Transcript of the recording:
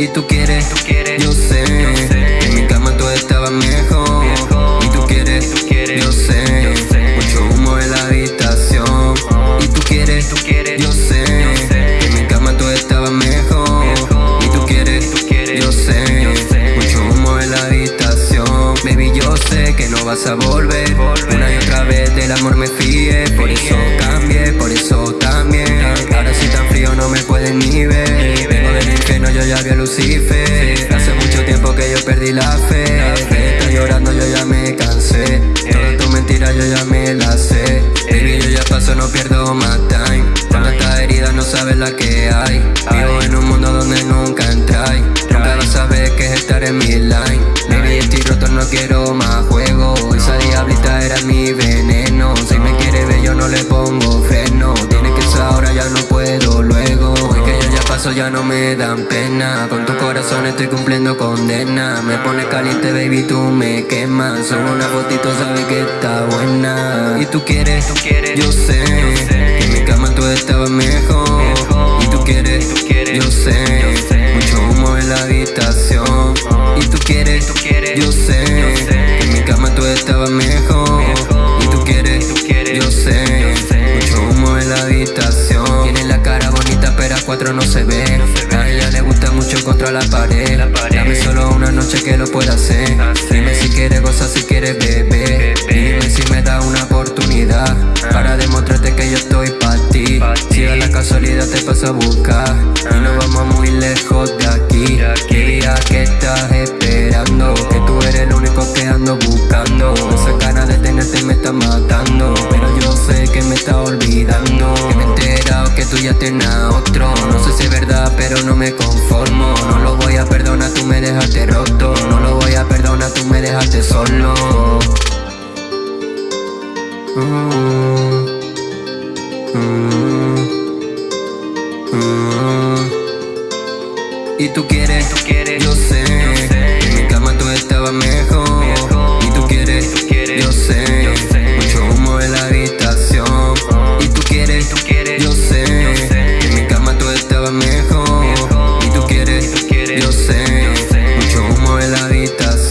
Y tú quieres, tú quieres yo, sé, que en mi cama todo estaba mejor. Y tú quieres, tú quieres yo, sé, mucho humo en la habitación. Y tú quieres, tú quieres yo, sé, que en mi cama todo estaba mejor. Y tú quieres, tú quieres yo, sé, mucho humo en la habitación. Baby, yo sé que no vas a volver. Una y otra vez del amor me fíe, por eso cambia. Que yo perdí la fe. Está llorando, yo ya me cansé. Toda tu mentira yo ya me la sé. Baby, yo ya paso, no pierdo más time. Con estas heridas no sabes la que hay. Vivo en un mundo donde nunca entráis Nunca vas a saber que es estar en mi yo ya no me dan pena. Con tu corazón estoy cumpliendo condena. Me pone caliente, baby, tú me quemas. Solo una fotito, sabes que está buena. Y tú quieres, yo sé Que en mi cama tú estabas mejor. Y tú quieres, yo sé Mucho humo en la habitación. Y tú quieres, yo sé. Que en mi cama tú estabas mejor no se ve A ella le gusta mucho contra la pared. Dame solo una noche que lo pueda hacer. Dime si quieres gozar, si quieres beber. Dime si me da una oportunidad Para demostrarte que yo estoy para ti. Si da la casualidad te paso a buscar Y nos vamos muy lejos de aquí. Diría que estás esperando Que tú eres el único que ando buscando. Esa cara de tenerte me está matando no me conformo. No lo voy a perdonar, tú me dejaste roto. No lo voy a perdonar, tú me dejaste solo. Y tú quieres, tú quieres, yo sé, yo en mi cama tú estabas mejor. heladitas